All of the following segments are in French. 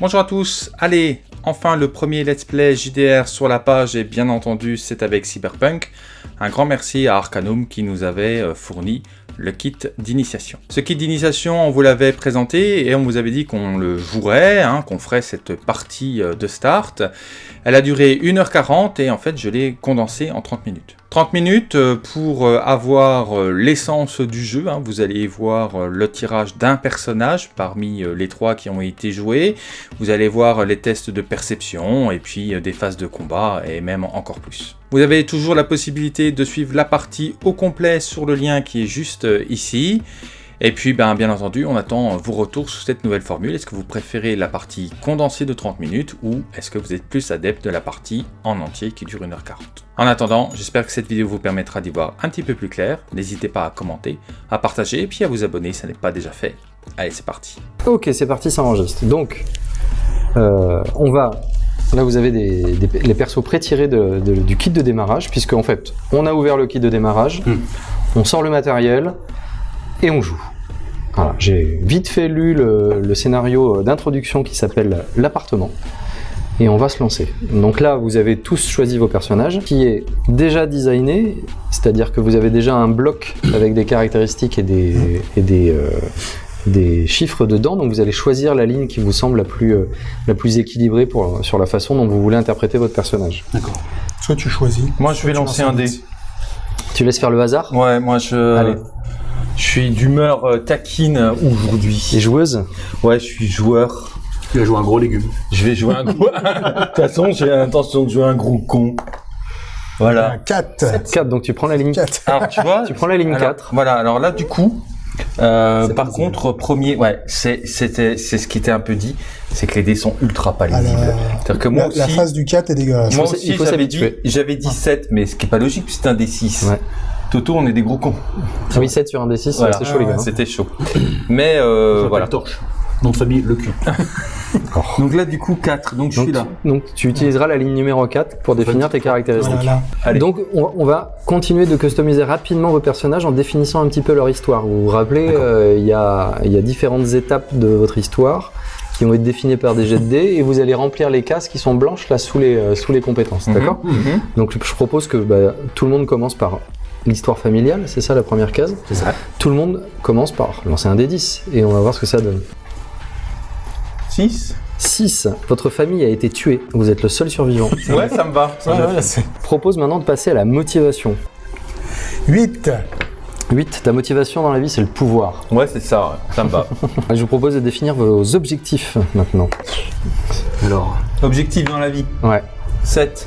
Bonjour à tous, allez, enfin le premier let's play JDR sur la page et bien entendu c'est avec Cyberpunk. Un grand merci à Arcanum qui nous avait euh, fourni le kit d'initiation. Ce kit d'initiation, on vous l'avait présenté et on vous avait dit qu'on le jouerait, hein, qu'on ferait cette partie euh, de start. Elle a duré 1h40 et en fait je l'ai condensé en 30 minutes. 30 minutes euh, pour euh, avoir l'essence du jeu, hein. vous allez voir le tirage d'un personnage parmi les trois qui ont été joués, vous allez voir les tests de perception et puis des phases de combat et même encore plus. Vous avez toujours la possibilité de suivre la partie au complet sur le lien qui est juste euh, ici. Et puis, ben, bien entendu, on attend vos retours sur cette nouvelle formule. Est-ce que vous préférez la partie condensée de 30 minutes ou est-ce que vous êtes plus adepte de la partie en entier qui dure 1h40 En attendant, j'espère que cette vidéo vous permettra d'y voir un petit peu plus clair. N'hésitez pas à commenter, à partager et puis à vous abonner si ce n'est pas déjà fait. Allez, c'est parti. Ok, c'est parti, ça enregistre. Donc, euh, on va Là, vous avez les persos pré-tirés du kit de démarrage, puisque en fait, on a ouvert le kit de démarrage, hmm. on sort le matériel et on joue. Voilà, j'ai vite fait lu le, scénario d'introduction qui s'appelle l'appartement et on va se lancer. Donc là, vous avez tous choisi vos personnages, qui est déjà designé, c'est-à-dire que vous avez déjà un bloc avec des caractéristiques et des, euh, des chiffres dedans, donc vous allez choisir la ligne qui vous semble la plus, euh, la plus équilibrée pour, sur la façon dont vous voulez interpréter votre personnage. D'accord. Soit tu choisis. Moi, je vais lancer un dé. Tu laisses faire le hasard Ouais, moi je. Allez. Je suis d'humeur euh, taquine aujourd'hui. Et joueuse Ouais, je suis joueur. Tu vas jouer un gros légume. Je vais jouer un gros. de toute façon, j'ai l'intention de jouer un gros con. Voilà. 4. 4, donc tu prends la ligne 4. Alors, tu vois Tu prends la ligne 4. Voilà, alors là, du coup, euh, par contre, premier, ouais, c'est c'était c'est ce qui était un peu dit, c'est que les dés sont ultra pas lisibles. C'est-à-dire que moi la, phase du 4 est dégueulasse. Moi aussi, j'avais dit, j'avais dit 7, mais ce qui est pas logique, c'est un D6. Ouais. Toto, on est des gros cons. Ah oui, 7 sur un D6, c'était chaud les gars. C'était chaud. Mais euh, voilà. Torche. Nom de famille, le cul. donc là, du coup, 4. Donc, je suis là. Donc, tu utiliseras la ligne numéro 4 pour définir tes caractéristiques. Donc, on, va continuer de customiser rapidement vos personnages en définissant un petit peu leur histoire. Vous vous rappelez, euh, il y, a, y a différentes étapes de votre histoire qui vont être définies par des jets de dés et vous allez remplir les cases qui sont blanches là sous les, euh, sous les compétences. Mhm. D'accord mhm. Donc, je propose que bah, tout le monde commence par l'histoire familiale, c'est ça la première case. Ça. Tout le monde commence par lancer un D10 et on va voir ce que ça donne. 6 6. Votre famille a été tuée. Vous êtes le seul survivant. ouais, ça me va. Propose maintenant de passer à la motivation. 8. 8. Ta motivation dans la vie, c'est le pouvoir. Ouais, c'est ça. Ça me va. Je vous propose de définir vos objectifs maintenant. Alors. Objectifs dans la vie Ouais. 7.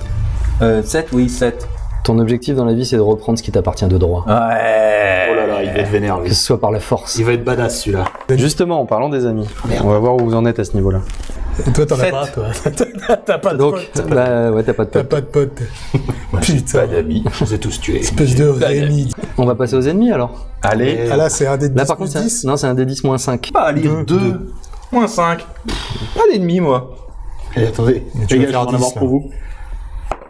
7, euh, oui, 7. Ton objectif dans la vie, c'est de reprendre ce qui t'appartient de droit. Ouais. Oh là là, il va être vénère, Que ce soit par la force. Il va être badass, celui-là. Justement, en parlant des amis, on va voir où vous en êtes à ce niveau-là. Et toi, t'en as pas, toi. T'as pas de Donc, pote. Bah, ouais, t'as pas de T'as pote. pas de pote. Putain. Pas d'amis. Je vous ai tous tués. Espèce de réunis. On va passer aux ennemis alors. Allez. Ah là, c'est un des 10 Là, par contre, c'est un- non, c'est un D10 moins 5. Pas à lire 2. Moins 5. Pas d'ennemis, moi. Et attendez, Les gars, je vais en avoir pour vous.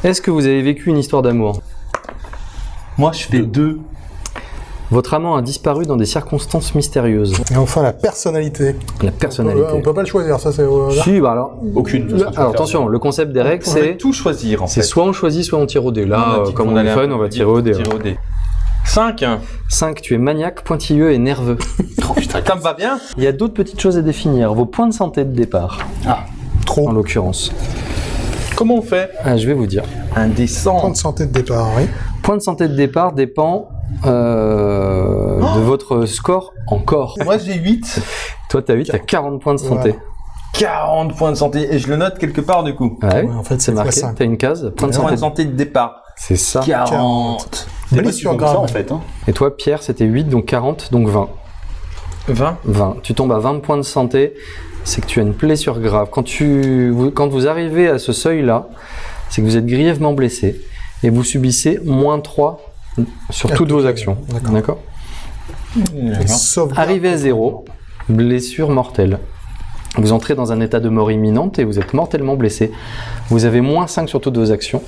Est-ce que vous avez vécu une histoire d'amour Moi, je fais 2. Votre amant a disparu dans des circonstances mystérieuses. Et enfin, la personnalité. La personnalité. On peut pas le choisir, ça c'est... euh. Si, bah alors. Aucune. alors attention, le concept des règles, On va c'est tout choisir, en c'est fait. soit on choisit, soit on tire au dé. Là, On euh, comme qu'on on est fun, un on va tirer au dé. Tirer au dé. 5. 5, tu es maniaque, pointilleux et nerveux. Oh putain, ça me va bien. Il y a d'autres petites choses à définir. Vos points de santé de départ, Ah, trop. en l'occurrence. Comment on fait Ah, je vais vous dire. Un Point de santé de départ, oui. Point de santé de départ dépend euh, de votre score en corps. Moi, j'ai 8. Toi, t'as 8, t'as 40 points de santé. 40 points de santé. Et je le note quelque part, du coup. Ouais, Ouais, en fait, c'est marqué. 5. T'as une case. Point de santé. de santé de départ. C'est ça. 40. Blessure grave. en fait. Hein. Et toi, Pierre, c'était 8, donc 40, donc 20. 20. 20. Tu tombes à 20 points de santé, c'est que tu as une blessure grave. Quand, tu, vous, quand vous arrivez à ce seuil-là, c'est que vous êtes grièvement blessé et vous subissez moins 3 sur toutes vos actions. D'accord. Arrivé à 0, blessure mortelle. Vous entrez dans un état de mort imminente et vous êtes mortellement blessé. Vous avez moins 5 sur toutes vos actions,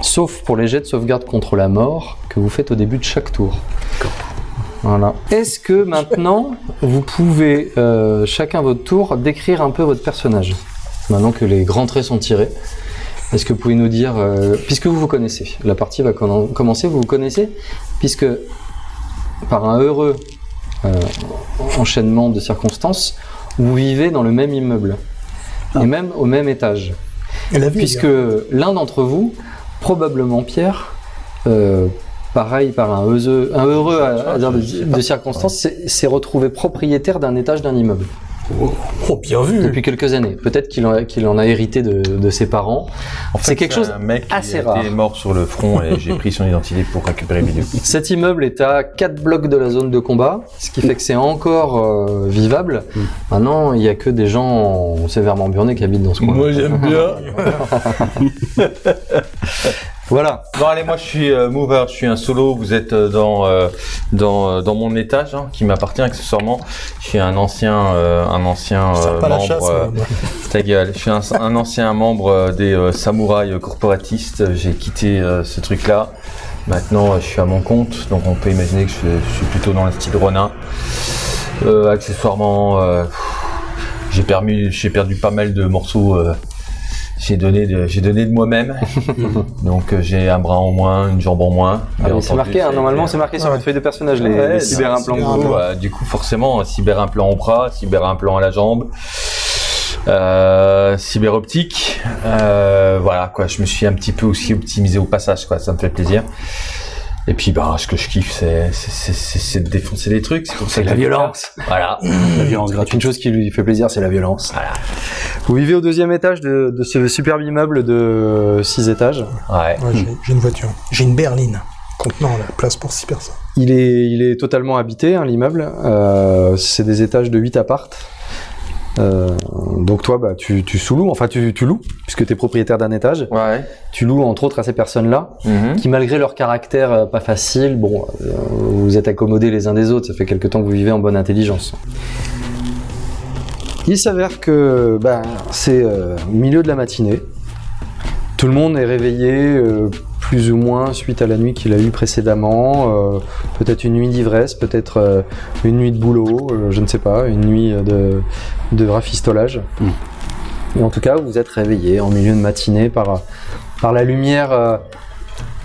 sauf pour les jets de sauvegarde contre la mort que vous faites au début de chaque tour. Voilà. Est-ce que maintenant, vous pouvez, euh, chacun votre tour, décrire un peu votre personnage Maintenant que les grands traits sont tirés, est-ce que vous pouvez nous dire, euh, puisque vous vous connaissez, la partie va commen- commencer, vous vous connaissez, puisque par un heureux euh, enchaînement de circonstances, vous vivez dans le même immeuble, et même au même étage. Et la vie. Puisque l'un d'entre vous, probablement Pierre, pareil par un heureux, un heureux hasard de, de circonstances, s'est retrouvé propriétaire d'un étage d'un immeuble Oh, bien vu. depuis quelques années. Peut-être qu'il en, en a hérité de, de ses parents. En fait, C'est quelque chose un mec qui assez rare. été mort sur le front et j'ai pris son identité pour récupérer le vidéo. Cet immeuble est à 4 blocs de la zone de combat, ce qui fait que c'est encore euh, vivable. Maintenant, il n'y a que des gens sévèrement burnés qui habitent dans ce coin. j'aime bien. Voilà. Bon allez, moi je suis euh, mover, je suis un solo. Vous êtes euh, dans euh, dans euh, dans mon étage hein, qui m'appartient accessoirement. Je suis un ancien euh, un ancien euh, la membre. chasse. euh, moi. ta gueule. Je suis un, un ancien membre des euh, samouraïs corporatistes. J'ai quitté euh, ce truc-là. Maintenant, je suis à mon compte, donc on peut imaginer que je, je suis plutôt dans le style Ronin. Euh, accessoirement, euh, j'ai perdu, j'ai perdu pas mal de morceaux. J'ai donné de, j'ai donné de moi-même. donc euh, j'ai un bras en moins, une jambe en moins. Ah, c'est marqué, hein, normalement c'est marqué sur votre feuille de personnage, les, Ouais, les cyberimplants. euh, du coup, forcément, cyberimplant au bras, cyberimplant à la jambe, euh, cyberoptique. Euh, voilà, quoi. Je me suis un petit peu aussi optimisé au passage, quoi. Ça me fait plaisir. Et puis, bah, ce que je kiffe, c'est, c'est, c'est, c'est- c'est de défoncer des trucs. C'est que la violence. Voilà. La violence gratuite. Une chose qui lui fait plaisir, c'est la violence. Voilà. Vous vivez au deuxième étage de, de ce superbe immeuble de 6 étages. Ouais. Ouais, j'ai- J'ai une voiture. J'ai une berline contenant la place pour 6 personnes. Il est, il est totalement habité, hein, l'immeuble. Euh, c'est des étages de 8 appartes. Euh, donc toi, bah, tu, tu sous-loues, enfin tu, tu loues, puisque tu es propriétaire d'un étage. Ouais. Tu loues entre autres à ces personnes-là, Mhm. qui malgré leur caractère euh, pas facile, bon, euh, vous êtes accommodés les uns des autres, ça fait quelque temps que vous vivez en bonne intelligence. Il s'avère que bah, c'est euh, milieu de la matinée. Tout le monde est réveillé plus ou moins suite à la nuit qu'il a eue précédemment. euh, peut-être une nuit d'ivresse, peut-être euh, une nuit de boulot, euh, je ne sais pas, une nuit de, de rafistolage. Et en tout cas, vous êtes réveillé en milieu de matinée par, par la lumière,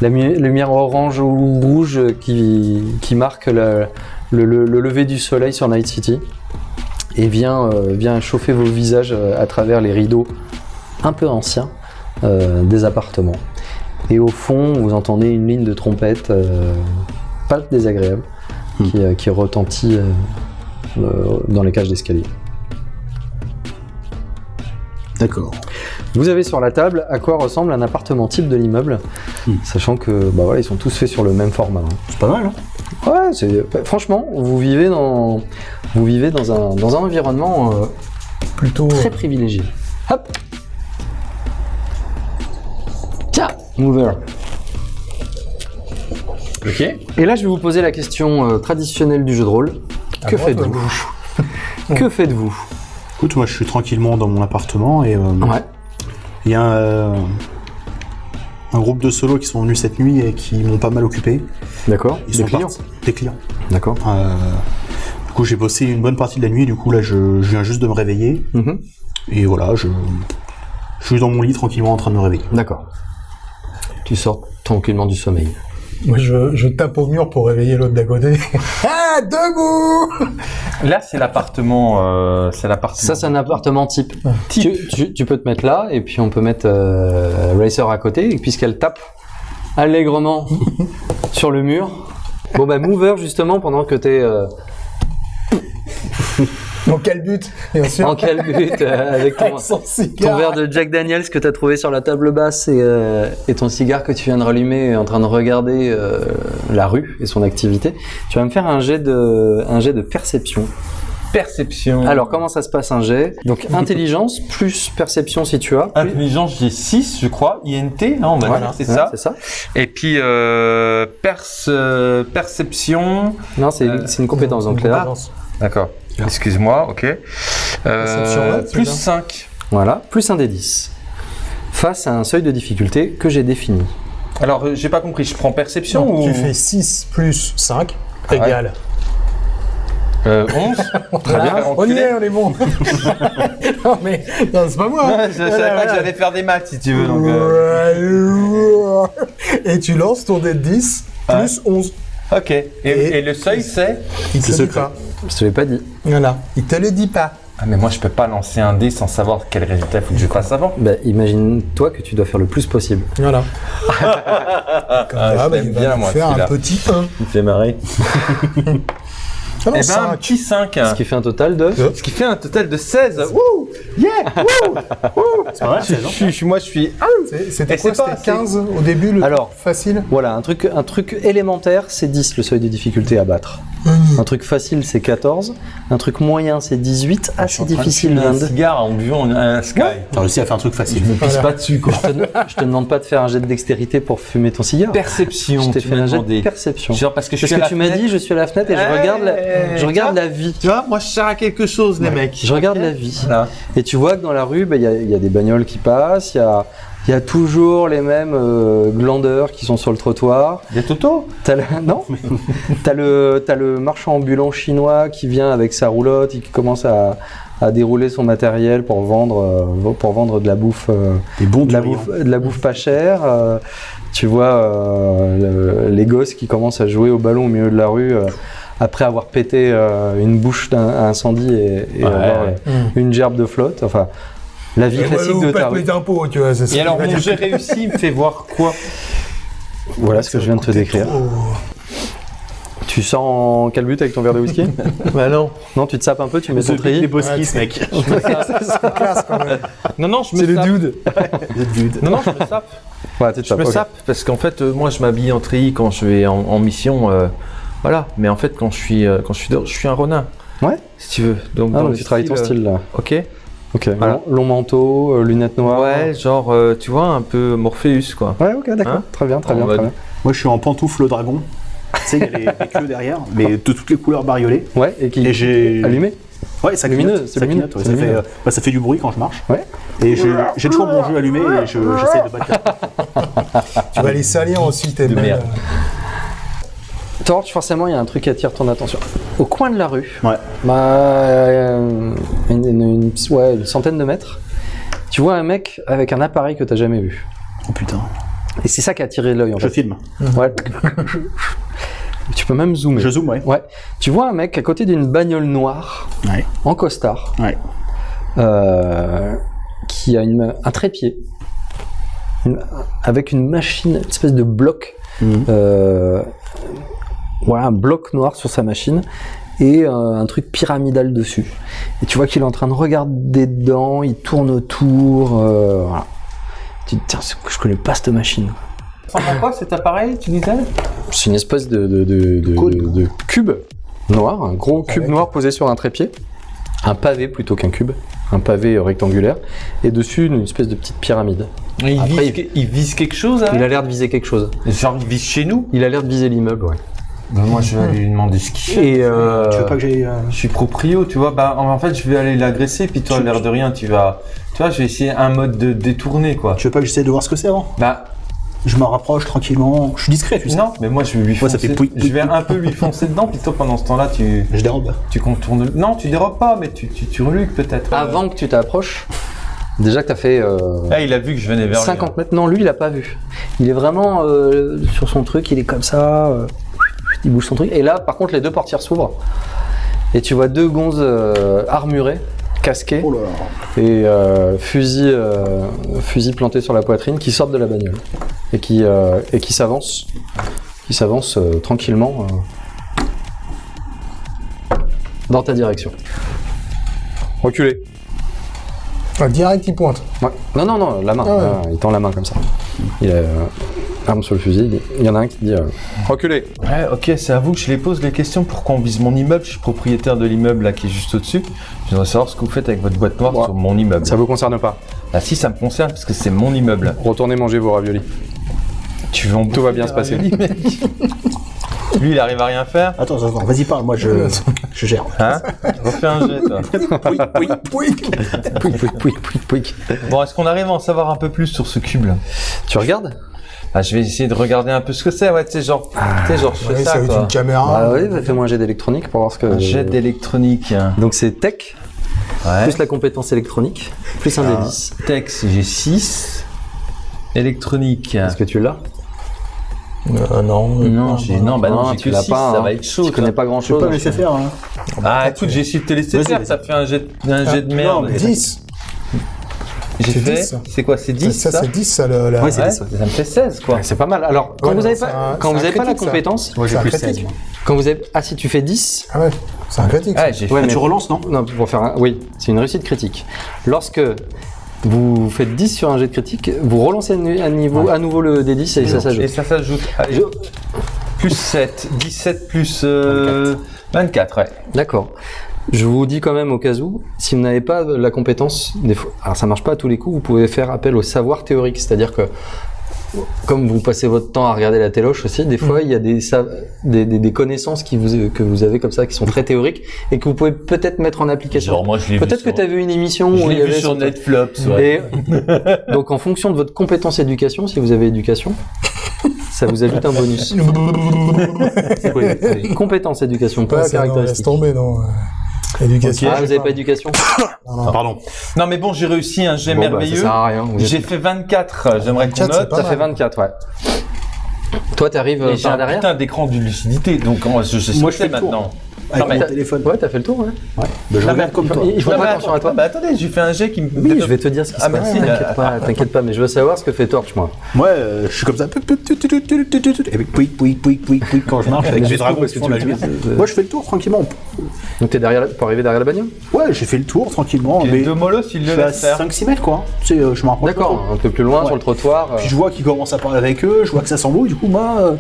la mu- lumière orange ou rouge qui, qui marque le, le- le- le lever du soleil sur Night City et vient, euh, vient chauffer vos visages à travers les rideaux un peu anciens euh, des appartements. Et au fond, vous entendez une ligne de trompette euh, pas désagréable qui, euh, qui retentit euh, euh, dans les cages d'escalier. D'accord. Vous avez sur la table à quoi ressemble un appartement type de l'immeuble, Hmm. sachant que bah voilà, ils sont tous faits sur le même format. hein. C'est pas mal, hein Ouais, c'est franchement, vous vivez dans vous vivez dans un dans un environnement euh, Plutôt. très privilégié. Hop. Mover. Ok. Et là, je vais vous poser la question euh, traditionnelle du jeu de rôle. à Que faites-vous Que faites-vous? Écoute, moi je suis tranquillement dans mon appartement et euh, Ouais. il y a euh, un groupe de solos qui sont venus cette nuit et qui m'ont pas mal occupé. D'accord. Ils Des sont clients. partis- Des clients. D'accord. Euh, du coup, j'ai bossé une bonne partie de la nuit. Du coup, là, je, je viens juste de me réveiller. Mhm. Et voilà, je, je suis dans mon lit tranquillement en train de me réveiller. D'accord. Tu sors tranquillement du sommeil. Moi, je, je tape au mur pour réveiller l'autre d'à côté. ah, debout Là, c'est l'appartement. Euh, c'est l'appartement. Ça, c'est un appartement type. Ah. Tu, tu- tu peux te mettre là, et puis on peut mettre euh, Racer à côté, et puisqu'elle tape allègrement sur le mur. Bon, bah, Mover, justement, pendant que t'es euh, Dans quel but Bien sûr. en calbute euh, avec ton, Avec verre de Jack Daniels que t'as trouvé sur la table basse et, euh, et ton cigare que tu viens de rallumer en train de regarder euh, la rue et son activité, tu vas me faire un jet de, un jet de perception. perception. Alors, comment ça se passe un jet? Donc, intelligence plus perception si tu as. plus- Intelligence, j'ai 6, je crois. INT, non, on va Voilà, dire, c'est ouais, ça. C'est ça. Et puis, euh, perce- perception. Non, c'est Euh, c'est une compétence. Donc là. D'accord. Excuse-moi, ok. Perception, Euh, plus bien. 5. voilà, plus un des 10. Face à un seuil de difficulté que j'ai défini. Alors, euh, j'ai pas compris, je prends perception Non, ou. Tu fais 6 plus 5 Ah ouais. égale Euh, 11 Très bien. On y est, on est bon. non, mais non, c'est pas moi. Ouais, je savais pas que j'allais faire des maths si tu veux. Donc, euh, Et tu lances ton dé de 10 plus 11. Ok. Et, et le seuil, c'est Il secret. pas. Je te l'ai pas dit. Voilà. Il te le dit pas. Ah, mais moi, je peux pas lancer un dé sans savoir quel résultat il faut que je fasse avant. Bah, imagine-toi que tu dois faire le plus possible. Voilà. Comme Ah, ça, je bah, il va bien, nous moi, faire un petit 1. Il fait marrer. Ah non, Eh ben, un cinq. petit 5. Ce qui fait un total de. Ce qui fait un total de 16. Wouh Yeah Wouh C'est pas mal, je, c'est je suis- moi, je suis. Ah, C'est- C'était quoi c'est pas C'était assez. 15 au début, le Alors. facile Voilà, un truc, un truc élémentaire, c'est 10 le seuil de difficulté à battre. Un truc facile, c'est 14. Un truc moyen, c'est 18. Assez difficile, un 22. cigare en buvant un Sky. T'as réussi à faire un truc facile. Pisse Voilà. pas dessus, quoi. Je te, je te demande pas de faire un jet de dextérité pour fumer ton cigare. Perception, Je t'ai fait un jet de perception. Genre parce que je Parce suis que la tu m'as dit, je suis à la fenêtre et je regarde la, je regarde la vie. Tu vois, moi, je sers à quelque chose, les mecs. Je regarde la vie. Voilà. Et tu vois que dans la rue, bah, il y, a- il y a des bagnoles qui passent, il y a, il y a toujours les mêmes euh, glandeurs qui sont sur le trottoir. Des Toto T'as le, non T'as le, marchand ambulant chinois qui vient avec sa roulotte et qui commence à, à dérouler son matériel pour vendre, euh, pour vendre de la bouffe, euh, Des bons de, la bouffe de la bouffe pas chère. euh, tu vois le- les gosses qui commencent à jouer au ballon au milieu de la rue après avoir pété euh, une bouche d'un- à incendie et, et Ouais. avoir euh, Hum. une gerbe de flotte. Enfin, la vie Et classique ouais, de ta rue. les impôts, tu vois. c'est ça Et alors, mon j'ai réussi, il me fait voir quoi? Voilà ce que je viens de te décrire. trop- Tu sors en quel but avec ton verre de whisky? Bah non. Non, tu te sapes un peu, tu mets ton treillis. c'est- mec. C'est classe quand même. Non, non, je me C'est le dude. Non, non, je me sape. Ouais, tu te Je sapes. me sape parce qu'en fait, euh, moi, je m'habille en treillis quand je vais en, en mission. Euh, voilà. Mais en fait, quand je suis, euh, quand je suis dehors, je suis un ronin. Ouais. Si tu veux. Donc, Ah, dans donc le tu travailles ton euh, style là. Ok. Ok. Voilà. Long, long manteau, euh, lunettes noires. Ouais, genre, euh, tu vois, un peu Morpheus, quoi. Ouais, ok, d'accord. Hein très bien, très En bien, très bien. Moi, je suis en pantoufle dragon. tu sais, il y a les, les queues derrière, mais de toutes les couleurs bariolées. Ouais, et qui Et j'ai. allumé. Ouais, ça Lumineux, clignote. c'est ça lumineux, ça, fait, lumineux. euh, bah, ça fait du bruit quand je marche. Ouais. Et j'ai j'ai toujours mon jeu allumé et je- j'essaie de battre. Tu vas les salir aussi, tes merde. Torch, forcément, il y a un truc qui attire ton attention. Au coin de la rue, Ouais. bah, euh, une, une- une- ouais, une centaine de mètres, tu vois un mec avec un appareil que tu jamais vu. Oh putain. Et c'est ça qui a attiré l'œil en Je fait. filme. Ouais. tu peux même zoomer. Je zoome, ouais. Ouais. Tu vois un mec à côté d'une bagnole noire, Ouais. en costard, Ouais. euh, qui a une, un trépied, une- avec une machine, une espèce de bloc, Mhm. euh, voilà, un bloc noir sur sa machine et euh, un truc pyramidal dessus. Et tu vois qu'il est en train de regarder dedans, il tourne autour, euh, voilà. Tu te dis, tiens, je connais pas cette machine. Ça ressemble à quoi cet appareil, tu disais? C'est une espèce de, de, de, de- Cône. de cube noir, un gros cube Avec- noir posé sur un trépied, un pavé plutôt qu'un cube, un pavé euh, rectangulaire, et dessus une espèce de petite pyramide. il, Après, vise, il vise quelque chose, Il a l'air de viser quelque chose. Genre, il vise chez nous? Il a l'air de viser l'immeuble, ouais. Bah, Moi, je vais aller lui demander ce qu'il fait. Et euh, Tu veux pas que j'aille. euh, Je suis proprio, tu vois. Bah, en fait, je vais aller l'agresser, puis toi, l'air de rien, tu vas. Tu vois, je vais essayer un mode de détourner, quoi. Tu veux pas que j'essaie de voir ce que c'est avant? Bah, Je m'en rapproche tranquillement. Je suis discret, tu sais. non, mais moi, je vais lui Ouais, foncer. ça fait je vais un peu lui foncer dedans, puis toi, pendant ce temps-là, tu, Je dérobe. tu contournes. Non, tu dérobes pas, mais tu, tu, tu reluques peut-être. avant que tu t'approches, déjà que tu as fait euh, Ah, il a vu que je venais vers lui. 50 mètres, non, lui il a pas vu. Il est vraiment euh, sur son truc, il est comme ça, euh, il bouge son truc. Et là, par contre, les deux portières s'ouvrent. Et tu vois deux gonzes euh, armurées, casquées, Oh là là. et euh, fusil, euh, fusil planté sur la poitrine qui sortent de la bagnole et qui, euh, et qui s'avancent qui s'avancent euh, tranquillement dans ta direction. Reculez. Ah, direct, il pointe. Ouais. Non, non, non, la main. Ah ouais. Ah, il tend la main comme ça. Il a arme sur le fusil. il- y en a un qui dit euh, Reculez. Ouais, ok, c'est à vous que je les pose les questions. Pourquoi on vise mon immeuble Je suis propriétaire de l'immeuble là qui est juste au-dessus. Je voudrais savoir ce que vous faites avec votre boîte noire Ouais. sur mon immeuble. Ça vous concerne pas. Ah si, ça me concerne parce que c'est mon immeuble. Retournez manger vos raviolis. Tu Tout va bien se passer. raviolis, mec Lui, il arrive à rien faire. Attends, attends, attends, vas-y, parle, moi je, je gère. Hein Refais un jet, toi. Oui. Pouic, pouic, pouic, pouic, pouic. Bon, est-ce qu'on arrive à en savoir un peu plus sur ce cube là? Tu regardes? Ah, je vais essayer de regarder un peu ce que c'est. Ouais, tu sais, genre, tu sais, genre, je fais Ouais, ça, quoi. une caméra. Ah oui, bah, fais-moi un jet d'électronique pour voir ce que. Un jet d'électronique. Donc c'est tech, Ouais. plus la compétence électronique, plus un des 10. Texte, j'ai 6. Électronique. Est-ce que tu l'as? Euh, non. Non, j'ai, non, bah non, tu que l'as 6, pas. ça hein. va être chaud. Tu connais pas grand Je peux chose. pas me laisser faire. Hein. Ah, écoute, j'ai essayé de te laisser faire, ça fait un jet, un jet de merde. 10. J'ai C'est fait, 10. c'est quoi, c'est 10 ça, ça, c'est 10, ça, le, la... Ouais, c'est Ouais, 10, ça me fait 16, quoi. C'est pas mal. Alors, quand Ouais, vous non, avez c'est pas, un- quand vous avez pas la critique, ça. compétence, Moi, j'ai plus critique. 16. moi. quand vous avez, ah si tu fais 10, Ah ouais, c'est un critique. Ah, Ouais, fait. mais- Tu relances, non? Non, pour faire un, oui, c'est une réussite critique. Lorsque vous faites 10 sur un jet de critique, vous relancez à niveau, à nouveau le D10 et ça Et s'ajoute. ça s'ajoute. Plus 7, 17 plus euh, 24, ouais. D'accord. Je vous dis quand même au cas où, si vous n'avez pas la compétence, des fois, alors ça marche pas à tous les coups, vous pouvez faire appel au savoir théorique, c'est-à-dire que comme vous passez votre temps à regarder la téloche aussi, des fois il y a des, sa- des, des- des connaissances qui vous, que vous avez comme ça qui sont très théoriques et que vous pouvez peut-être mettre en application. Peut-être que sur- tu as vu une émission Je où il y l'ai vu avait sur Netflix, ouais. Et donc en fonction de votre compétence éducation, si vous avez éducation, ça vous ajoute un bonus. Compétence éducation, pas Ouais, ça, non, laisse caractéristique. tomber, non. Euh, Éducation. Ah, vous avez pas éducation Non, non. Pardon. Non, mais bon, j'ai réussi un jet Bon, bah, merveilleux. J'ai fait 24, j'aimerais qu'on 24, c'est note. Ça fait 24, ouais. Toi, t'arrives euh, j'ai par un derrière putain d'écran de lucidité, donc moi, je, je sais Moi, je que Avec mon téléphone. Ouais, t'as fait le tour, ouais. Ouais. Bah, je Ah, mais regarde comme toi. Pas mais attention à toi. Bah attendez, j'ai fait un jet qui me. Oui, je vais te dire ce qui se Ah, passe. merci. T'inquiète pas, t'inquiète pas, mais je veux savoir ce que fait Torch, moi. Moi, euh, je suis comme ça. Et puis, pouic, pouic, pouic, pouic, pouic, quand je marche avec jusqu'où, dragons parce qui que font tu la le lumière. fais, euh, Moi, je fais le tour tranquillement. Donc t'es derrière, pour arriver derrière la bagnole? Ouais, j'ai fait le tour tranquillement. Les Mais deux molos, ils je le faire. 5-6 mètres, quoi. Tu sais, euh, je me rapproche. D'accord, un peu plus loin sur le trottoir. euh, Puis je vois qu'ils commencent à parler avec eux, je vois que ça s'embrouille, du coup, moi, euh,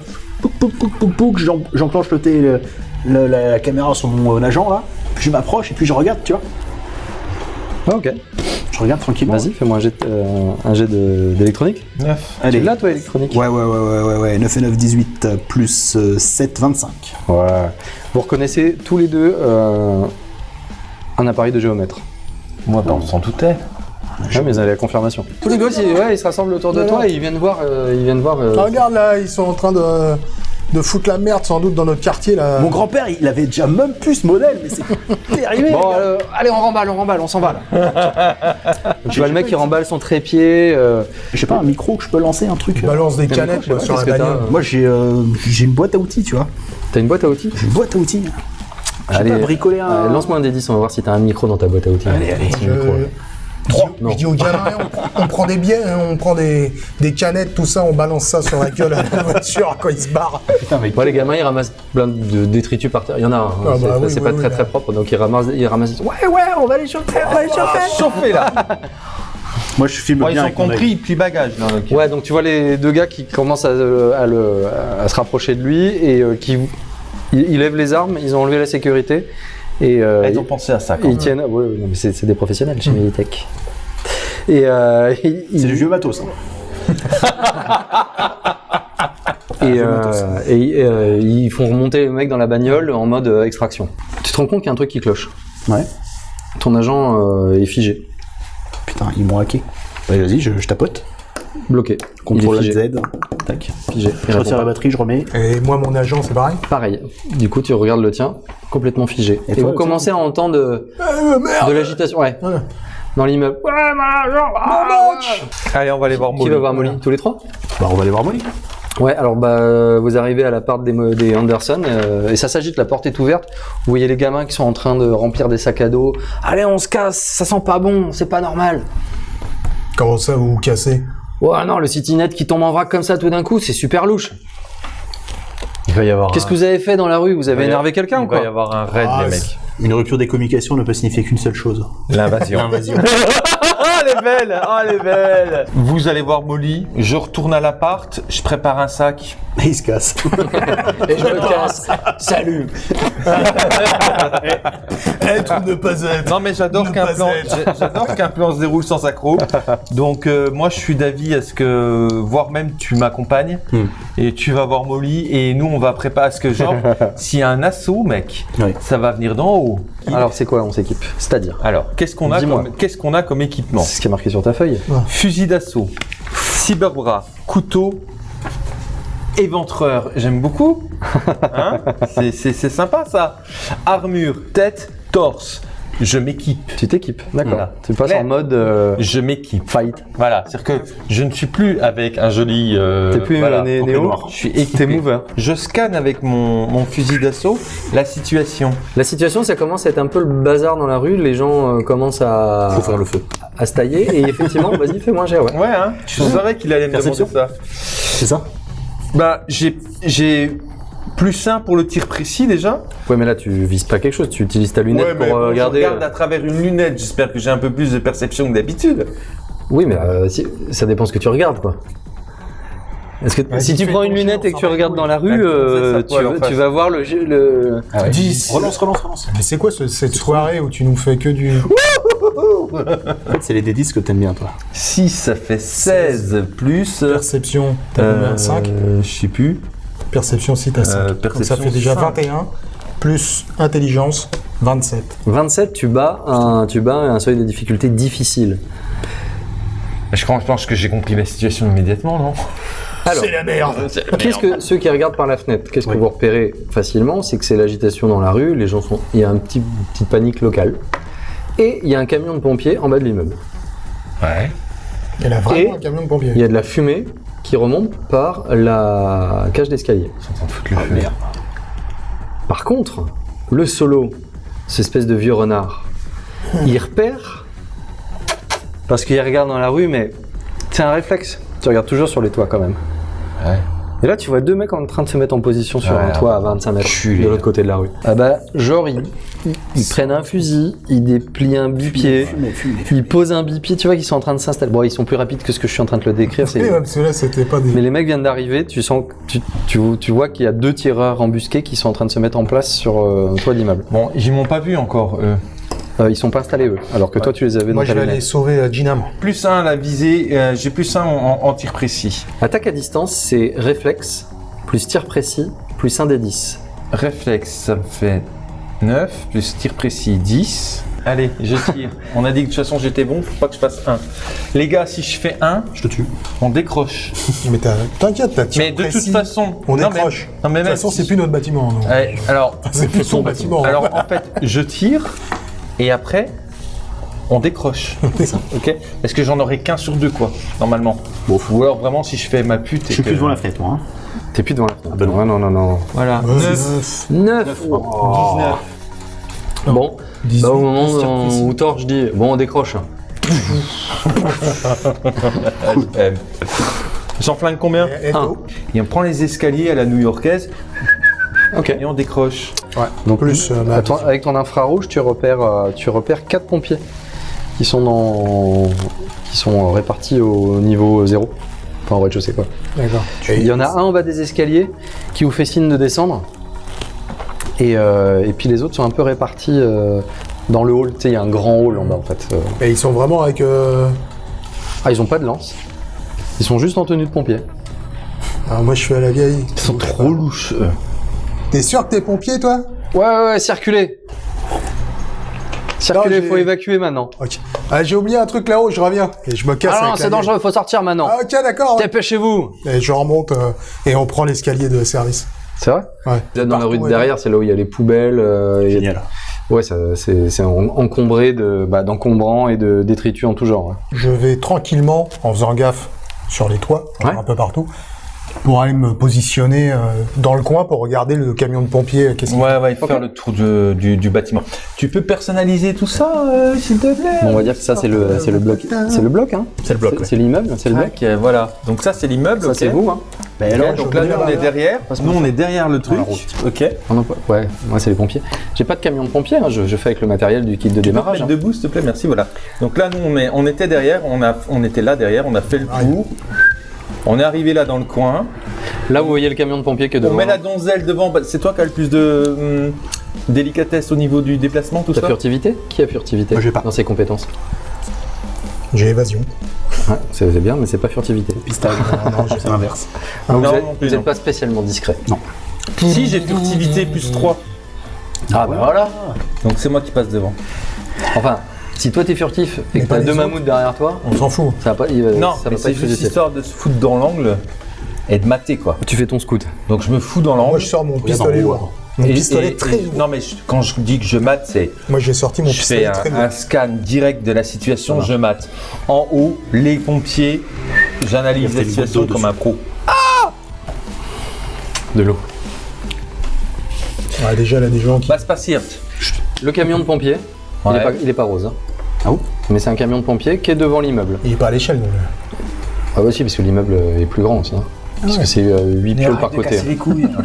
pouc, pouc, pouc, pouc, pouc, j'en- j'enclenche le, le- le- la, la caméra sur mon euh, agent, là, puis je m'approche et puis je regarde, tu vois. Ah, ok. Je regarde tranquillement. Vas-y, fais-moi un jet, euh, un jet de- d'électronique. 9. Allez. Tu l'as, toi, électronique? Ouais, ouais, ouais, ouais, ouais, ouais, 9 et 9, 18, euh, plus euh, 7, 25. Ouais. Vous reconnaissez tous les deux euh, un appareil de géomètre. Moi, bah, on s'en doutait. Ouais, mais vous avez la confirmation. Tous les gosses, ils, ouais, ils se rassemblent autour de toi et ils viennent voir. euh, ils viennent voir. euh, Ah, regarde là, ils sont en train de, de foutre la merde sans doute dans notre quartier là. Mon grand-père, il avait déjà même plus ce modèle, mais c'est terrible. Bon, euh, allez, on remballe, on remballe, on s'en va là. tu vois le mec qui remballe son trépied. euh, Je sais pas, un micro que je peux lancer, un truc. Ils euh. balancent des T'as canettes micro, sur la Moi, j'ai euh, j'ai une boîte à outils, tu vois. T'as une boîte à outils? J'ai une boîte à outils. Allez, pas bricolé un. Lance-moi un des 10, on va voir si t'as un micro dans ta boîte à outils. Allez, allez. Je, Non. je dis aux gamins, on, prend- on prend des billets, hein, on prend des, des canettes, tout ça, on balance ça sur la gueule à la voiture quand ils se barrent. Putain, mec. Ouais, les gamins, ils ramassent plein de détritus par terre. Il y en a un. hein. Ah c'est bah oui, c'est oui, pas oui, très très propre, donc ils ramassent. Ils ramassent ouais, ouais, on va les chauffer, on va les chauffer. Chauffé là Moi, je filme Bon, Ils bien ont compris, plient bagage là. Ouais, donc tu vois les deux gars qui commencent à, euh, à le- à se rapprocher de lui et euh, qui ils, ils lèvent les armes, ils ont enlevé la sécurité et euh, Ils ont pensé à ça quand ils même. tiennent. Ouais, ouais, c'est des professionnels chez Militech. Et euh, C'est du vieux matos. hein. et, euh, et, euh, ils font remonter le mec dans la bagnole en mode euh, extraction. Tu te rends compte qu'il y a un truc qui cloche. Ouais. Ton agent euh, est figé, Putain, ils m'ont hacké. Bah, vas-y, je, je tapote. Bloqué. Contrôle. Z. Tac. Figé. Je retire la batterie, je remets. Et moi, mon agent, c'est pareil. Pareil. Du coup, tu regardes le tien, complètement figé. Et Et, toi, vous commencez à entendre de, Euh, merde de l'agitation. Ouais. Ouais. Dans l'immeuble. Ouais, mon agent ah. Allez, on va aller voir Qui Molly. va voir Molly Tous les trois Bah, on va aller voir Molly. Ouais, alors bah vous arrivez à la part des Anderson euh, et ça s'agite, la porte est ouverte. Vous voyez les gamins qui sont en train de remplir des sacs à dos. Allez, on se casse, ça sent pas bon, c'est pas normal. Comment ça, vous vous cassez? Ouais, non, le CityNet qui tombe en vrac comme ça tout d'un coup, c'est super louche. Il va y avoir. Qu'est-ce un- que vous avez fait dans la rue? Vous avez énervé quelqu'un ou Il va y quoi avoir un raid, Ah, les mecs. Une rupture des communications ne peut signifier qu'une seule chose. L'invasion. L'invasion. Oh, elle est belle Oh, elle est belle Vous allez voir Molly, je retourne à l'appart, je prépare un sac. Et il se casse. Et je me casse. Salut. Être ou ne pas être Non mais j'adore qu'un plan, être. j'ai- j'adore qu'un plan se déroule sans accroc. Donc euh, moi je suis d'avis à ce que, voire même tu m'accompagnes Hmm. et tu vas voir Molly et nous on va préparer à ce que genre s'il y a un assaut mec, Oui. ça va venir d'en haut. Alors c'est quoi on s'équipe? C'est-à-dire? Alors qu'est-ce qu'on a Dis-moi. comme, qu'est-ce qu'on a comme équipement? C'est ce qui est marqué sur ta feuille. Fusil d'assaut, cyberbras, couteau, Éventreur, j'aime beaucoup. Hein C'est- sympa ça. Armure, tête, torse. Je m'équipe. Tu t'équipes, d'accord. Voilà. Tu passes en mode euh, Je m'équipe. fight. Voilà, c'est-à-dire que je ne suis plus avec un joli. euh, T'es plus voilà, euh, né- néo. Je suis équipé. mover. Je scanne avec mon, mon fusil d'assaut la situation. La situation, ça commence à être un peu le bazar dans la rue. Les gens euh, commencent à, Faut faire le feu. à se tailler. Et effectivement, vas-y, fais-moi un jet, ouais. Ouais, hein Je savais qu'il allait me demander ça. C'est ça? Bah, j'ai j'ai plus un pour le tir précis déjà. Ouais, mais là, tu vises pas quelque chose. Tu utilises ta lunette Ouais, mais pour bon, euh, je regarder. regarde à travers une lunette. J'espère que j'ai un peu plus de perception que d'habitude. Oui, mais euh, si- ça dépend ce que tu regardes, quoi. Est-ce que Vas-y, si tu prends une lunette et que tu regardes dans la rue, euh, ça, tu, vas voir le, jeu- le... Ah ouais. 10. Relance, relance, relance. Mais c'est quoi ce- cette soirée où tu nous fais que du. En fait, c'est les D10 que t'aimes bien, toi. 6, ça fait 16 plus. Perception, t'as combien 5 euh, Je sais plus. Perception, si t'as 5. Euh, Donc ça fait déjà cinq. 21, plus intelligence, 27. 27, tu bats un, tu bats un seuil de difficulté difficile. Je pense que j'ai compris la situation immédiatement, non? Alors, C'est la merde qu'est-ce que ceux qui regardent par la fenêtre, qu'est-ce que Oui. vous repérez facilement, c'est que c'est l'agitation dans la rue. Les gens sont, il y a un petit une petite panique locale. Et il y a un camion de pompiers en bas de l'immeuble. Ouais. Elle a vraiment Et- un camion de pompiers. Il y a de la fumée qui remonte par la cage d'escalier. Ils sont en train de foutre le Ah, feu. merde. Par contre, le solo, cette espèce de vieux renard, il repère parce qu'il regarde dans la rue, mais c'est un réflexe. Tu regardes toujours sur les toits quand même. Ouais. Et là, tu vois deux mecs en train de se mettre en position sur Ouais, un toit à 25 mètres culé. de l'autre côté de la rue. Ah bah, genre, ils, prennent un fusil, ils déplient un bipied, ils posent un bipied, tu vois qu'ils sont en train de s'installer. Bon, ils sont plus rapides que ce que je suis en train de te le décrire. c'est- Oui, ouais, parce que là, c'était pas des. Mais les mecs viennent d'arriver, tu sens, que- tu, tu, tu vois qu'il y a deux tireurs embusqués qui sont en train de se mettre en place sur euh, un toit d'immeuble. Bon, ils m'ont pas vu encore, eux. Euh, ils sont pas installés eux, alors que toi tu les avais Moi, dans je ta vais aller sauver euh, Gina, moi. Plus 1 à la visée, euh, j'ai plus 1 en, en tir précis. Attaque à distance, c'est réflexe, plus tir précis, plus 1 des 10. Réflexe, ça me fait 9, plus tir précis 10. Allez, je tire. On a dit que de toute façon j'étais bon, faut pas que je fasse 1. Les gars, si je fais 1, Je te tue. on décroche. Mais t'inquiète, t'as tir Mais de toute précis. façon, On non, mais- décroche. non, mais de toute même façon, c'est plus notre bâtiment. non. Ouais, alors, C'est plus ton bâtiment. alors en fait, je tire et après, on décroche. ok Parce que j'en aurai qu'un sur deux, quoi, normalement. Bon, Ou alors vraiment, si je fais ma pute. Je suis que- plus devant la fenêtre, moi. hein. T'es plus devant la fenêtre. bah non. Ouais, non, non, non. Voilà. Ouais, 9. 9, 9 19. Bon, 18, bah, au moment où, où Thor, je dis, bon, on décroche. J'en flingue combien Un. Et on prend les escaliers à la new-yorkaise Ok. et on décroche. Donc, Plus, euh, avec ton infrarouge, tu repères, euh, tu repères 4 pompiers qui sont dans, qui sont répartis au niveau 0. Enfin, en rez-de-chaussée, quoi. D'accord. Il y en a un en bas des escaliers qui vous fait signe de descendre. Et, euh, et puis les autres sont un peu répartis euh, dans le hall. Tu sais, il y a un grand hall en bas en fait. Euh, Et ils sont vraiment avec. euh, Ah, ils ont pas de lance. Ils sont juste en tenue de pompier. Alors moi, je suis à la vieille. Ils sont trop louches. eux. T'es sûr que t'es pompier, toi? Ouais, ouais, ouais, circulez Circulez, j'ai- faut évacuer maintenant. Ok. Ah, j'ai oublié un truc là-haut, je reviens. Et je me casse. Ah non, c'est dangereux, faut sortir maintenant. Ah, ok, d'accord. Dépêchez-vous Et je remonte euh, et on prend l'escalier de service. C'est vrai? Ouais. Vous êtes dans la rue de derrière, c'est là où il y a les poubelles. euh, il a- Génial. Ouais, ça- c'est c'est en- encombré de bah, d'encombrants et de détritus en tout genre. ouais. Je vais tranquillement, en faisant gaffe sur les toits, Ouais. un peu partout, pour aller me positionner euh, dans le coin pour regarder le camion de pompiers. Qu'est-ce qu'il Ouais, ouais, il faut faire le tour du, du bâtiment. Tu peux personnaliser tout ça, euh, s'il te plaît? Bon, on va dire que ça c'est le c'est le bloc. C'est le bloc, hein C'est le bloc. C'est- l'immeuble, c'est le bloc. Ok, voilà. Donc ça, c'est l'immeuble. Ça c'est vous, hein Bah, alors, donc là, nous, on est derrière. Nous, on est derrière le truc. Ok. On en- Ouais, moi c'est les pompiers. J'ai pas de camion de pompier, hein, je, je fais avec le matériel du kit de Tu démarrage. hein. debout, s'il te plaît, merci, voilà. Donc là, nous, on, est, on était derrière, on, a, on était là derrière, on a fait le tour. On est arrivé là dans le coin. Là vous voyez le camion de pompier qui est On devant. met la donzelle devant. Bah, C'est toi qui as le plus de hum, délicatesse au niveau du déplacement, tout T'as ça furtivité Qui a furtivité Moi, j'ai pas. dans ses compétences J'ai évasion. Ouais, c'est bien, mais c'est pas furtivité. Pistage. non, c'est l'inverse. Ah, vous Non, êtes, non plus, vous êtes non. pas spécialement discret. Si, j'ai furtivité plus 3. Ah bah voilà Donc c'est moi qui passe devant. Enfin, si toi t'es furtif et Mais que pas t'as deux mamoutes derrière toi, On s'en fout. ça va pas, il va- non, ça mais va pas c'est être juste histoire de se foutre dans l'angle. et de mater quoi. Tu fais ton scout. Donc je me fous dans Moi, l'angle. je sors mon pistolet lourd. Mon Et- pistolet et- très lourd. Non mais je- quand je dis que je mate, c'est Moi, j'ai sorti mon je pistolet fais un, très lourd. un scan direct de la situation, je mate. En haut, les pompiers, j'analyse la situation comme un pro. De l'eau. Ouais, déjà, là, des gens qui. Va se passer. Le camion de pompier, il, Ouais. est pas, il est pas rose. hein. Ah bon Mais c'est un camion de pompier qui est devant l'immeuble. Il est pas à l'échelle, donc. Ah bah si, parce que l'immeuble est plus grand aussi. hein. Parce que c'est 8 pioles par côté. les couilles.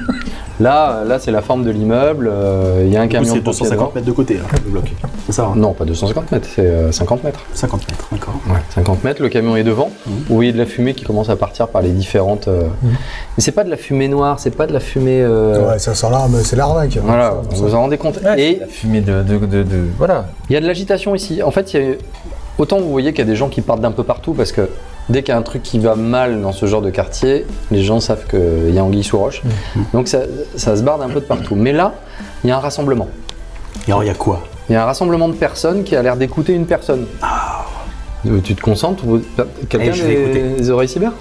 Là, là c'est la forme de l'immeuble. euh, Il y a un camion c'est de pompier 250 mètres de côté, là, le bloc. C'est ça, hein. Non, pas 250 mètres, c'est euh, 50 mètres. 50 mètres, d'accord. Ouais, 50 mètres, le camion est devant. Vous voyez de la fumée qui commence à partir par les différentes. euh, Mais c'est pas de la fumée noire, c'est pas de la fumée. euh, Ouais, ça sent l'arme, c'est l'arnaque. Voilà, Ça, vous ça. vous en rendez compte. Et Et la fumée de, de, de, de- voilà. il y a de l'agitation ici. En fait, il y a... autant vous voyez qu'il y a des gens qui partent d'un peu partout parce que dès qu'il y a un truc qui va mal dans ce genre de quartier, les gens savent qu'il y a anguille sous roche. Donc ça, ça se barre d'un peu de partout. Mais là, il y a un rassemblement. Et alors, il y a quoi? Il y a un rassemblement de personnes qui a l'air d'écouter une personne. Euh, Tu te concentres vous- Quelqu'un Eh, des- des oreilles cyber?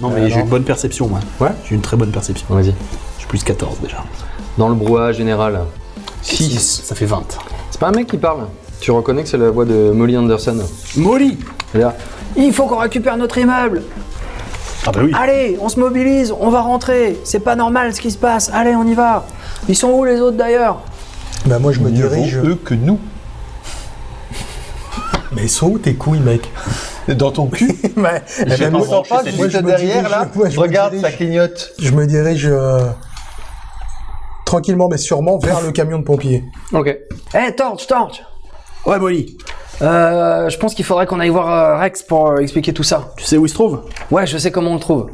Non, mais Euh, j'ai une bonne perception, moi. Ouais. J'ai une très bonne perception. Vas-y. J'ai plus 14 déjà. Dans le brouhaha général. 6. Ça fait 20. C'est pas un mec qui parle? Tu reconnais que c'est la voix de Molly Anderson? Molly Il faut qu'on récupère notre immeuble Ah bah oui. Allez, on se mobilise, on va rentrer. C'est pas normal ce qui se passe. Allez, on y va. Ils sont où les autres d'ailleurs? Bah, moi, je me dirige. eux que nous. Mais ils sont où tes couilles, mec? Dans ton cul. Eh Je ne moi- sens pas moi, juste je me derrière dirige- là. moi, je Regarde, dirige- ça clignote. Je me dirige euh, tranquillement mais sûrement vers le camion de pompiers. Ok. Eh, Torch, Torch Ouais, Molly. Euh, Je pense qu'il faudrait qu'on aille voir euh, Rex pour euh, expliquer tout ça. Tu sais où il se trouve? Ouais, je sais comment on le trouve.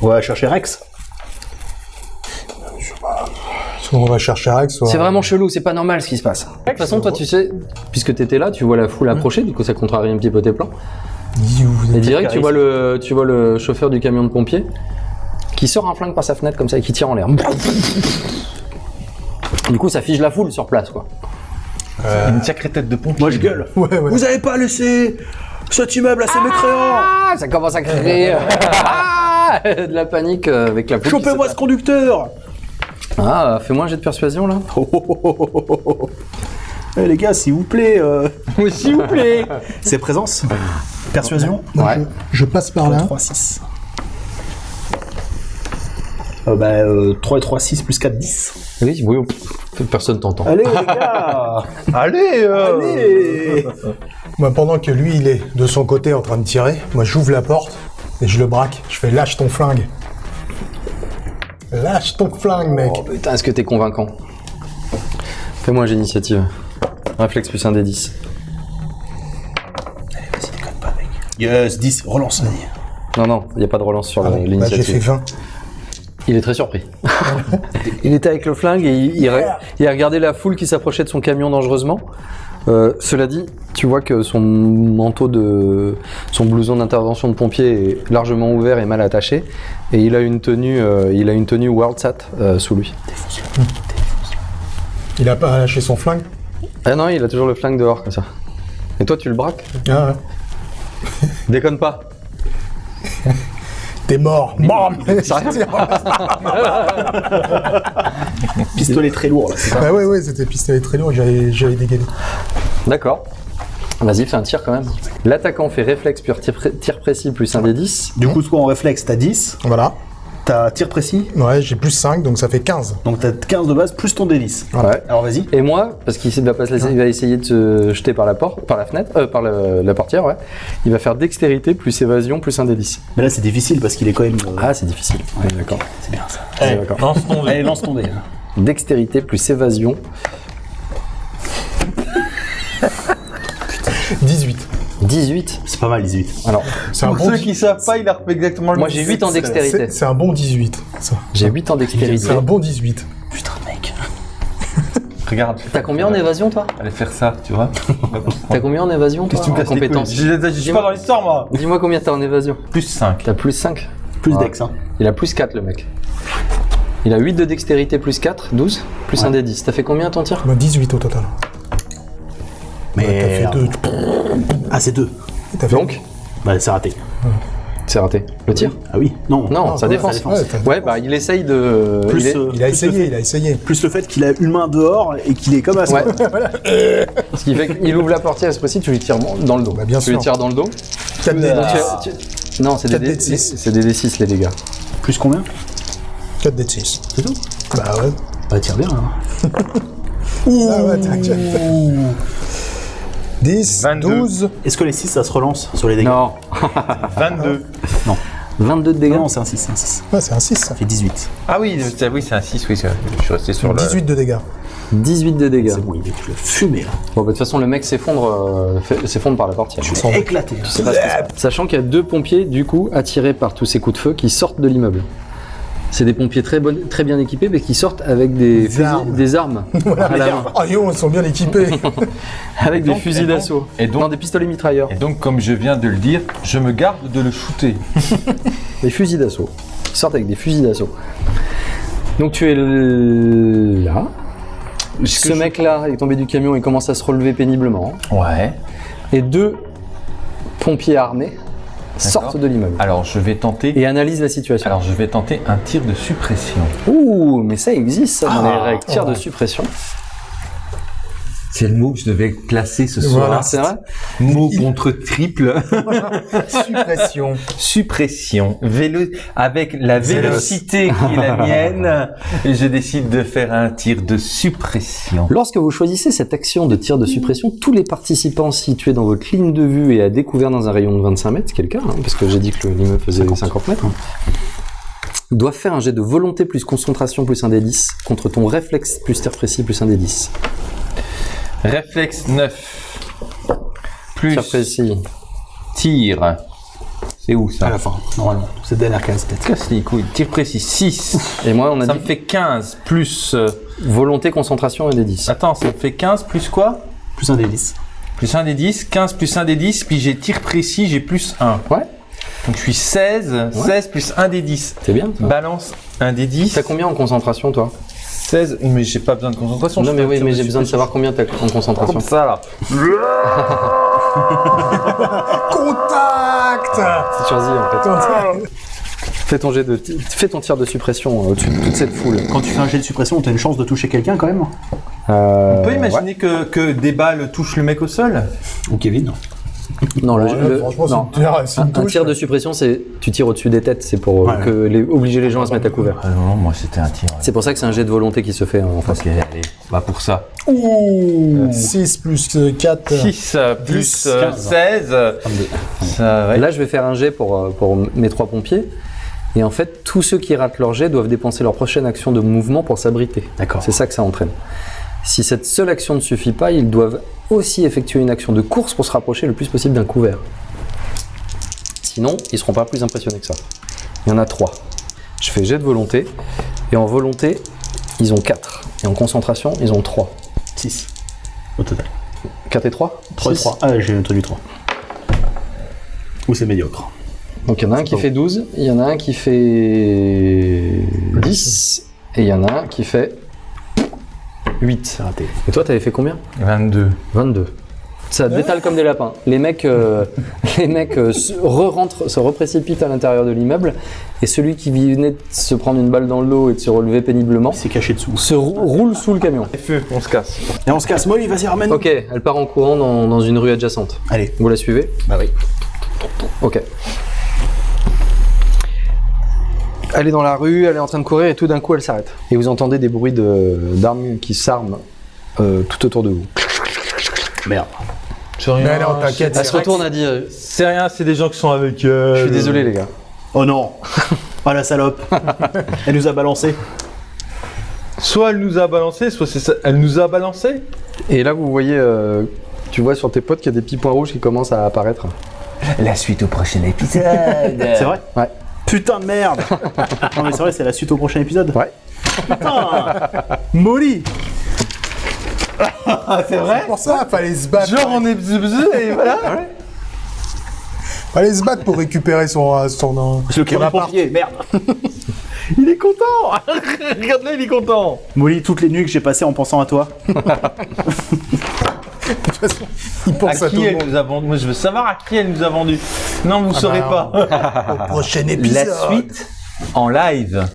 On va chercher Rex. Soit on va chercher Rex, soit... C'est vraiment chelou, c'est pas normal ce qui se passe. De toute façon, toi, tu sais, puisque t'étais là, tu vois la foule approcher, du coup, ça contrarie un petit peu tes plans. Dis où vous Et direct, tu vois, le, tu vois le chauffeur du camion de pompier qui sort un flingue par sa fenêtre comme ça et qui tire en l'air. Du coup, ça fige la foule sur place, quoi. Une sacrée tête de pompier. Moi, je gueule. Ouais, ouais. Vous avez pas laissé cet immeuble à ces mécréants Ah, ça commence à crier. Ah, de la panique euh, avec la Chopez-moi ce conducteur Ah, fais-moi un jet de persuasion là. Oh, oh, oh. Eh, les gars, s'il vous plaît. euh, s'il vous plaît. C'est présence Persuasion Ouais. je, je passe par là. 3, 6. Euh, bah, euh, 3 et 3, 6 plus 4, 10. Oui, oui, pff, personne t'entend. Allez, les gars Allez, euh. Allez Moi, pendant que lui, il est de son côté en train de tirer, moi, j'ouvre la porte et je le braque. Je fais lâche ton flingue. Lâche ton flingue, mec. Oh putain, est-ce que t'es convaincant? Fais-moi un jet d'initiative. Réflexe plus un des 10. Vas-y, déconne pas, mec. Yes, 10, relance, vas-y. Non, non, il n'y a pas de relance sur Ah, la- bah, j'ai fait l'initiative. 20. Il est très surpris. il était avec le flingue et il, il, a- il a regardé la foule qui s'approchait de son camion dangereusement. Euh, cela dit, tu vois que son manteau de. son blouson d'intervention de pompier est largement ouvert et mal attaché. Et il a une tenue, euh, il a une tenue WorldSat euh, sous lui. Il a pas lâché son flingue? Ah non, il a toujours le flingue dehors comme ça. Et toi, tu le braques? Ah, ouais. Déconne pas. T'es mort. Bam Pistolet très lourd, là. Bah ouais, ouais, c'était pistolet très lourd, j'avais j'avais dégainé. D'accord. Vas-y, fais un tir quand même. L'attaquant fait réflexe pur tir, pré- tir précis plus un des 10. Du coup, toi, en réflexe, t'as 10. Voilà. T'as tir précis. Ouais, j'ai plus 5, donc ça fait 15. Donc, t'as 15 de base, plus ton D10. Ouais. Alors, vas-y. Et moi, parce qu'il va, pas se laisser- il va essayer de se jeter par la porte, par la fenêtre, euh, par le- la portière, ouais. Il va faire dextérité plus évasion plus un 10. Mais là, c'est difficile parce qu'il est quand même. euh, Ah, c'est difficile. Ouais, d'accord. C'est bien ça. Ouais, d'accord. Lance ton dé. Allez, lance ton dé. là. Dextérité plus évasion. 18. 18. C'est pas mal, 18. Alors, C'est un, Pour bon ceux qui savent pas, il a refait exactement le moi j'ai 8 en dextérité. C'est un bon 18. ça. J'ai 8 en dextérité. C'est un bon 18. Putain, mec. Regarde. T'as combien en évasion, toi? Allez faire ça, tu vois. T'as combien en évasion, toi Qu'est-ce que tu me En compétence? Je suis pas dans l'histoire, moi. Dis-moi combien t'as en évasion. Plus 5. T'as plus 5. Plus Ouais. dex, hein. Il a plus 4, le mec. Il a 8 de dextérité plus 4, 12, plus un des 10. T'as fait combien ton tir? Moi, 18 au total. Mais. Ouais, T'as fait 2. Ah, c'est 2. T'as fait Donc Bah, c'est raté. C'est raté. Le tir Ah oui, non. Non, Non, sa ouais, défense. sa défense. Ouais, bah il essaye de. Plus, il est- euh, Il a plus essayé, il a essayé. Plus le fait qu'il a une main dehors et qu'il est comme à Ouais. Ce qui fait qu'il ouvre la portière, c'est possible, tu lui tires dans le dos. Bah, bien tu lui tires dans le dos. 4 dés Donc, 10. tu- tu- Non, c'est des, Quatre dés- dés de six. c'est des D6 les dégâts. Plus combien 4 dés 6. C'est tout Bah ouais. Bah tire bien. Hein. Ah ouais, t'inquiète. 10, 22. 12. Est-ce que les 6 ça se relance sur les dégâts Non. 22. 22 de dégâts. Non, c'est un 6, c'est un 6. Ouais, c'est un 6 ça. Ça fait 18. Ah oui, c'est oui, c'est un 6, oui, c'est- je suis resté sur le... 18 de dégâts. 18 de dégâts. C'est bon, il est fumé là. Bon, bah, de toute façon, le mec s'effondre euh, fait- s'effondre par la portière. Tu l'as éclaté. C'est pas ce qui se passe. Sachant qu'il y a deux pompiers, du coup, attirés par tous ces coups de feu, qui sortent de l'immeuble. C'est des pompiers très, bonnes- très bien équipés, mais qui sortent avec des, Des fusils- armes. des armes à la main. Ah yo, ils sont bien équipés. Avec des fusils d'assaut. et donc- Non, des pistolets mitrailleurs. Et donc, comme je viens de le dire, je me garde de le shooter. Des fusils d'assaut. Ils sortent avec des fusils d'assaut. Donc tu es l- là. Ce mec-là est tombé du camion et commence à se relever péniblement. Ouais. Et deux pompiers armés sortent de l'immeuble Alors, je vais tenter... et analysent la situation. Alors, je vais tenter un tir de suppression. Ouh, mais ça existe ça dans les règles. Tir de suppression. C'est le mot que je devais placer ce Voilà. C'est vrai Mot contre triple. Suppression. suppression. Vélo... Avec la vélocité qui est la mienne, je décide de faire un tir de suppression. Lorsque vous choisissez cette action de tir de suppression, tous les participants situés dans votre ligne de vue et à découvert dans un rayon de 25 mètres, cas, hein, parce que j'ai dit que le- l'immeuble faisait 50 mètres, doivent faire un jet de volonté plus concentration plus un des 10 contre ton réflexe plus tir précis plus un des 10. Réflexe 9. Plus Tir précis. tir. C'est où À ça la fin, normalement. C'est la dernière case peut-être. Casse les couilles. Tir précis 6. Et moi, on a Ça dit me fait 15 plus... euh, volonté, concentration et des 10. Attends, ça me fait 15 plus quoi? Plus un des 10. Plus 1 des 10. 15 plus 1 des 10. Puis j'ai tir précis, j'ai plus 1. Ouais, Donc je suis 16. 16 plus 1 des 10. c'est bien. ça. Balance 1 des 10. T'as combien en concentration, toi? 16. Mais j'ai pas besoin de concentration. Non, mais oui, mais j'ai besoin de savoir combien t'as en concentration. Comme ça là. Contact C'est sur Z, en fait. Fais ton, jet de, fais ton tir de suppression euh, au-dessus de toute cette foule. Quand tu fais un jet de suppression, t'as une chance de toucher quelqu'un quand même Euh, On peut imaginer que, que des balles touchent le mec au sol? Ou Kevin Non, le, Ouais, le- franchement, c'est non. une tir- c'est Un, tir de suppression, c'est tu tires au-dessus des têtes, c'est pour euh, Ouais. que les, obliger les gens à se mettre à couvert. Ah non, moi c'était un tir. C'est pour ça que c'est un jet de volonté qui se fait hein, en face. Ok, allez, bah pour ça. Ouh 6 plus 4. 6 plus 10, euh, 15. 16. Ça, ouais. Là, je vais faire un jet pour, euh, pour mes trois pompiers. Et en fait, tous ceux qui ratent leur jet doivent dépenser leur prochaine action de mouvement pour s'abriter. D'accord. C'est ça que ça entraîne. Si cette seule action ne suffit pas, ils doivent aussi effectuer une action de course pour se rapprocher le plus possible d'un couvert. Sinon, ils seront pas plus impressionnés que ça. Il y en a trois. Je fais jet de volonté. Et en volonté, ils ont 4. Et en concentration, ils ont 3. 6 au total. 4 et 3 3 et 3. Ah, j'ai entendu 3. Ou c'est médiocre. Donc il y en a un qui fait 12, il y en a un qui fait 10, et il y en a un qui fait 8. C'est raté. Et toi, t'avais fait combien 22. 22. Ça détale comme des lapins. Les mecs, euh, les mecs euh, se re-rentrent, se reprécipitent à l'intérieur de l'immeuble, et celui qui venait de se prendre une balle dans le dos et de se relever péniblement Il s'est caché dessous. se rou- roule sous le camion. Feu, on se casse. Et on se casse. Molly, vas-y, ramène. Ok, elle part en courant dans, dans une rue adjacente. Allez. Vous la suivez Bah oui. Ok. Elle est dans la rue, elle est en train de courir et tout d'un coup elle s'arrête. Et vous entendez des bruits de- d'armes qui s'arment euh, tout autour de vous. Merde. C'est rien. Mais t'inquiète. Elle se retourne, elle dit euh, C'est rien, c'est des gens qui sont avec euh, Je suis désolé les gars. Oh non. Oh la salope. Elle nous a balancé. Soit elle nous a balancé, soit c'est ça. Elle nous a balancé Et là vous voyez, euh, tu vois sur tes potes qu'il y a des petits points rouges qui commencent à apparaître. La suite au prochain épisode. C'est vrai? Ouais. Putain de merde Non mais c'est vrai, c'est la suite au prochain épisode. Ouais. Putain Molly c'est vrai Pour ça, fallait se battre. Genre on est et voilà. Fallait se battre pour récupérer son. euh, son, euh, Le son camion appart. pompier, merde Il est content Regarde-le, il est content Molly, toutes les nuits que j'ai passées en pensant à toi à, à qui elle. Nous a vendu Moi, je veux savoir à qui elle nous a vendu. Non, vous ne saurez bah, pas. Au prochain épisode. La suite en live.